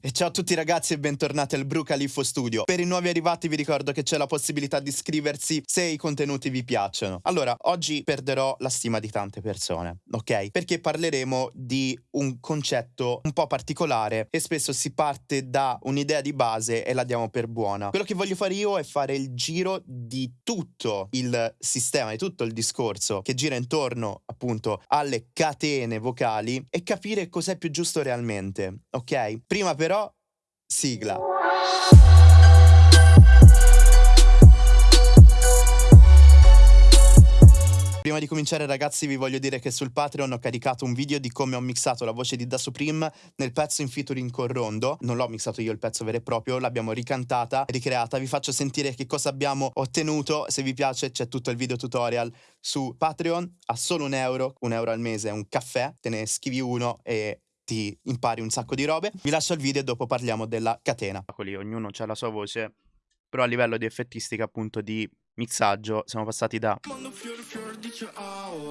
E ciao a tutti ragazzi e bentornati al Bru Califfo Studio. Per i nuovi arrivati vi ricordo che c'è la possibilità di iscriversi se i contenuti vi piacciono. Allora, oggi perderò la stima di tante persone, ok? Perché parleremo di un concetto un po' particolare e spesso si parte da un'idea di base e la diamo per buona. Quello che voglio fare io è fare il giro di tutto il sistema, di tutto il discorso che gira intorno appunto alle catene vocali e capire cos'è più giusto realmente, ok? Prima per però sigla. Prima di cominciare ragazzi vi voglio dire che sul Patreon ho caricato un video di come ho mixato la voce di Da Supreme nel pezzo in featuring con Rondo. Non l'ho mixato io il pezzo vero e proprio, l'abbiamo ricantata, ricreata. Vi faccio sentire che cosa abbiamo ottenuto. Se vi piace c'è tutto il video tutorial su Patreon a solo un euro, un euro al mese, un caffè, te ne scrivi uno e ti impari un sacco di robe. Vi lascio il video e dopo parliamo della catena. Ognuno ha la sua voce, però a livello di effettistica appunto di mixaggio siamo passati da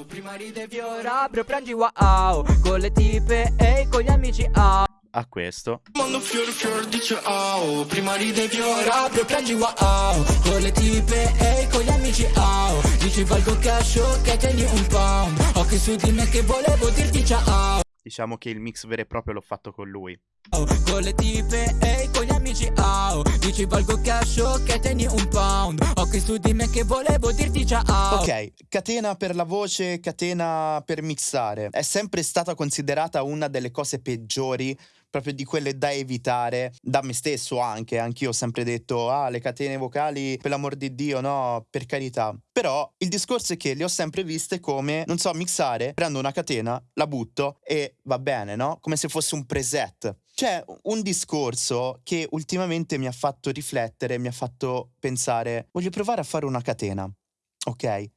prima ride fiora prendi wow con le tipe e con gli amici ah a questo. Mondo fior fior dice oh Prima ride fiora prendi wow Con le tipe e con gli amici oh Dici valgo cash che tieni un pound. Occhi su di me che volevo dirti ciao Diciamo che il mix vero e proprio l'ho fatto con lui. Oh, con le tipe e con gli amici oh, Dici valgo cash che tieni un pound. Ok su di me che volevo dirti ciao. Ok, catena per la voce, catena per mixare. È sempre stata considerata una delle cose peggiori proprio di quelle da evitare, da me stesso anche, anch'io ho sempre detto, ah, le catene vocali, per l'amor di Dio, no, per carità. Però il discorso è che le ho sempre viste come, non so, mixare, prendo una catena, la butto e va bene, no? Come se fosse un preset. C'è un discorso che ultimamente mi ha fatto riflettere, mi ha fatto pensare, voglio provare a fare una catena, ok?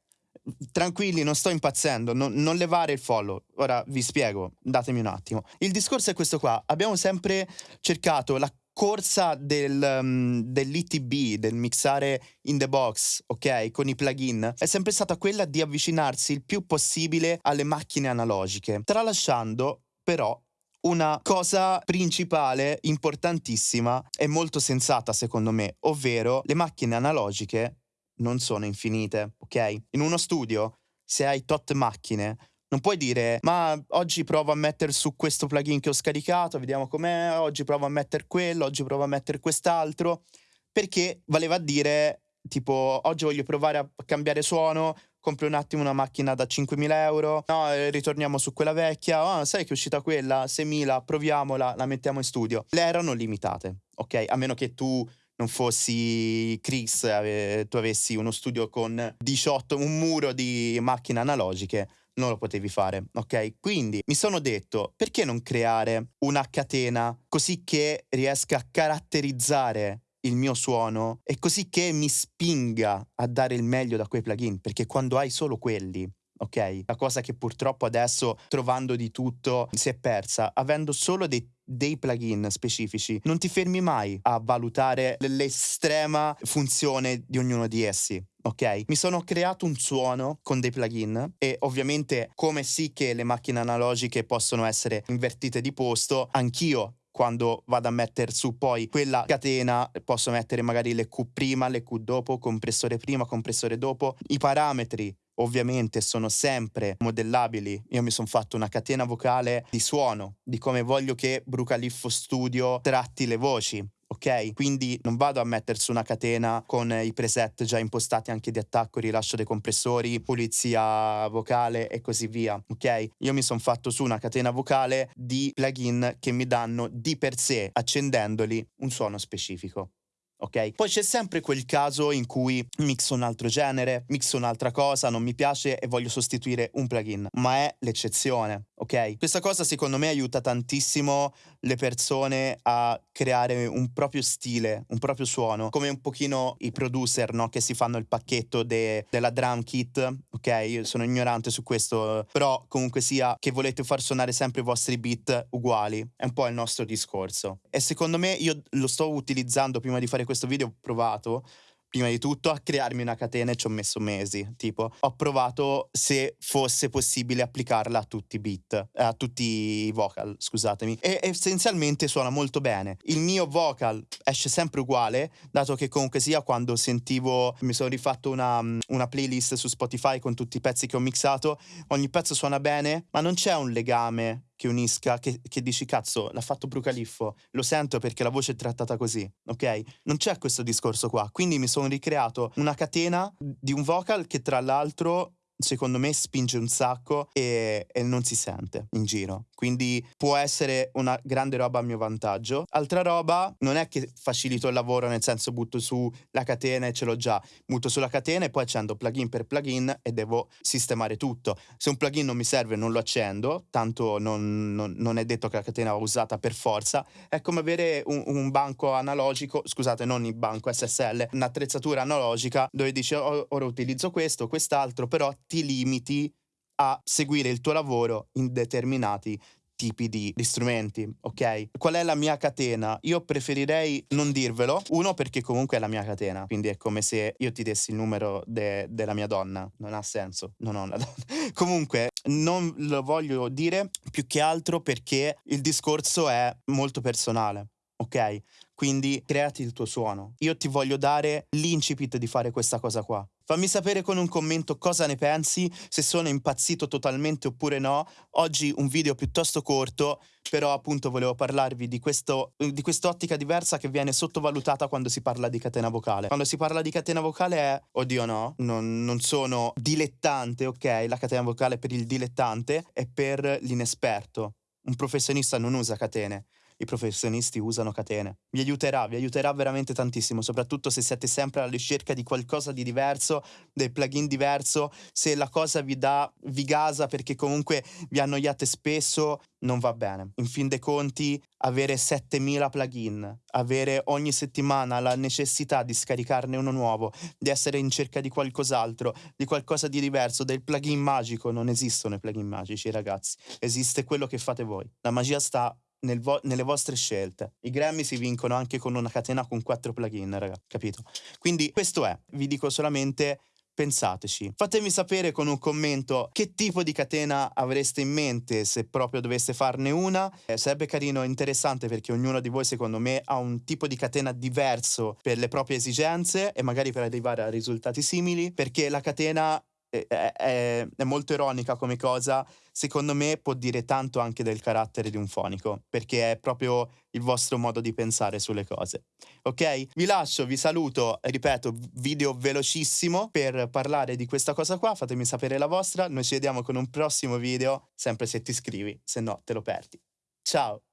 Tranquilli, non sto impazzendo, non, non, levare il follow. Ora vi spiego, datemi un attimo. Il discorso è questo qua, abbiamo sempre cercato la corsa del, um, dell'ITB, del mixare in the box, ok, con i plugin, è sempre stata quella di avvicinarsi il più possibile alle macchine analogiche, tralasciando però una cosa principale, importantissima e molto sensata secondo me, ovvero le macchine analogiche non sono infinite, ok? In uno studio, se hai tot macchine, non puoi dire, ma oggi provo a mettere su questo plugin che ho scaricato, vediamo com'è, oggi provo a mettere quello, oggi provo a mettere quest'altro, perché valeva a dire, tipo, oggi voglio provare a cambiare suono, compri un attimo una macchina da 5.000 euro, no, eh, ritorniamo su quella vecchia, oh, sai che è uscita quella, 6.000, proviamola, la mettiamo in studio. Le erano limitate, ok? A meno che tu non fossi Chris, ave, tu avessi uno studio con 18, un muro di macchine analogiche, non lo potevi fare, ok? Quindi mi sono detto, perché non creare una catena così che riesca a caratterizzare il mio suono e così che mi spinga a dare il meglio da quei plugin, perché quando hai solo quelli ok? La cosa che purtroppo adesso, trovando di tutto, si è persa, avendo solo dei dei plugin specifici, non ti fermi mai a valutare l'estrema funzione di ognuno di essi. Ok, mi sono creato un suono con dei plugin e ovviamente come sì che le macchine analogiche possono essere invertite di posto, anch'io quando vado a mettere su poi quella catena posso mettere magari le Q prima, le Q dopo, compressore prima, compressore dopo, i parametri ovviamente sono sempre modellabili. Io mi sono fatto una catena vocale di suono, di come voglio che Brucaliffo Studio tratti le voci. Ok? Quindi non vado a mettere su una catena con i preset già impostati anche di attacco, rilascio dei compressori, pulizia vocale e così via. Ok? Io mi sono fatto su una catena vocale di plugin che mi danno di per sé, accendendoli, un suono specifico ok? Poi c'è sempre quel caso in cui mixo un altro genere, mixo un'altra cosa, non mi piace e voglio sostituire un plugin, ma è l'eccezione, ok? Questa cosa secondo me aiuta tantissimo le persone a creare un proprio stile, un proprio suono, come un pochino i producer, no? Che si fanno il pacchetto de della drum kit, ok? Io sono ignorante su questo, però comunque sia che volete far suonare sempre i vostri beat uguali, è un po' il nostro discorso. E secondo me io lo sto utilizzando prima di fare questo video, ho provato, prima di tutto a crearmi una catena e ci ho messo mesi. Tipo, ho provato se fosse possibile applicarla a tutti i beat, a tutti i vocal, scusatemi. E essenzialmente suona molto bene. Il mio vocal esce sempre uguale, dato che comunque sia quando sentivo, mi sono rifatto una, una playlist su Spotify con tutti i pezzi che ho mixato, ogni pezzo suona bene, ma non c'è un legame che unisca, che, che, dici cazzo, l'ha fatto Brucaliffo, lo sento perché la voce è trattata così, ok? Non c'è questo discorso qua, quindi mi sono ricreato una catena di un vocal che tra l'altro secondo me spinge un sacco e, e, non si sente in giro. Quindi può essere una grande roba a mio vantaggio. Altra roba, non è che facilito il lavoro, nel senso butto su la catena e ce l'ho già. Butto sulla catena e poi accendo plugin per plugin e devo sistemare tutto. Se un plugin non mi serve non lo accendo, tanto non, non, non è detto che la catena va usata per forza. È come avere un, un banco analogico, scusate, non il banco SSL, un'attrezzatura analogica dove dici oh, ora utilizzo questo, quest'altro, però ti limiti a seguire il tuo lavoro in determinati tipi di, di, strumenti, ok? Qual è la mia catena? Io preferirei non dirvelo, uno perché comunque è la mia catena, quindi è come se io ti dessi il numero de, della mia donna, non ha senso, non ho una donna. comunque non lo voglio dire più che altro perché il discorso è molto personale, ok? Quindi creati il tuo suono. Io ti voglio dare l'incipit di fare questa cosa qua. Fammi sapere con un commento cosa ne pensi, se sono impazzito totalmente oppure no. Oggi un video piuttosto corto, però appunto volevo parlarvi di, questo, di quest'ottica diversa che viene sottovalutata quando si parla di catena vocale. Quando si parla di catena vocale è, oddio no, non, non sono dilettante, ok? La catena vocale per il dilettante è per l'inesperto. Un professionista non usa catene i professionisti usano catene. Vi aiuterà, vi aiuterà veramente tantissimo, soprattutto se siete sempre alla ricerca di qualcosa di diverso, del plugin diverso, se la cosa vi dà, vi gasa perché comunque vi annoiate spesso, non va bene. In fin dei conti, avere 7000 plugin, avere ogni settimana la necessità di scaricarne uno nuovo, di essere in cerca di qualcos'altro, di qualcosa di diverso, del plugin magico, non esistono i plugin magici, ragazzi. Esiste quello che fate voi. La magia sta nel vo nelle vostre scelte. I Grammy si vincono anche con una catena con quattro plugin, raga, capito? Quindi questo è, vi dico solamente pensateci. Fatemi sapere con un commento che tipo di catena avreste in mente se proprio doveste farne una. Eh, sarebbe carino interessante perché ognuno di voi secondo me ha un tipo di catena diverso per le proprie esigenze e magari per arrivare a risultati simili perché la catena è, è, molto ironica come cosa, secondo me può dire tanto anche del carattere di un fonico, perché è proprio il vostro modo di pensare sulle cose. Ok? Vi lascio, vi saluto, ripeto, video velocissimo per parlare di questa cosa qua, fatemi sapere la vostra, noi ci vediamo con un prossimo video, sempre se ti iscrivi, se no te lo perdi. Ciao!